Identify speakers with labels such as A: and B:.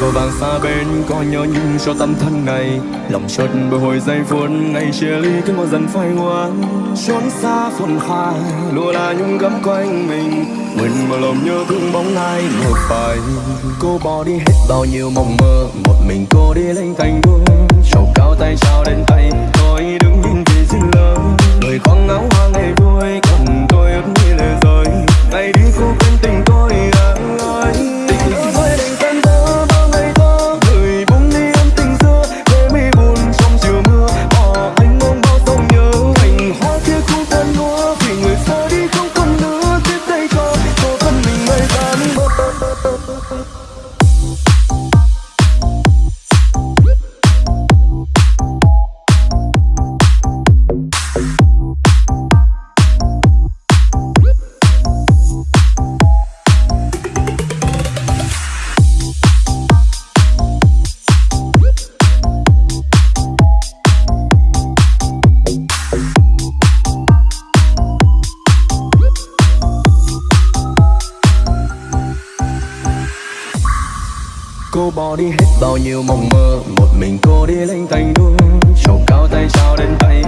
A: vội vàng xa bên, có nhớ nhung cho tâm thân này. Lòng chợt bồi hồi giây phút ngày chia ly cứ một dần phai hoa. Trốn xa phồn hoa, lùa là nhung gấm quanh mình. Mình mà lòng nhớ thương bóng ai một vài cô bỏ đi hết bao nhiêu mộng mơ, một mình cô đi lên cành đua trầu cao tay Cô bỏ đi hết bao nhiêu mộng mơ, Một mình cô đi lên thành đua Trầu cao tay trao đến tay